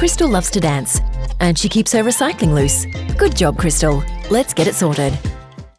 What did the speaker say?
Crystal loves to dance. And she keeps her recycling loose. Good job, Crystal. Let's get it sorted.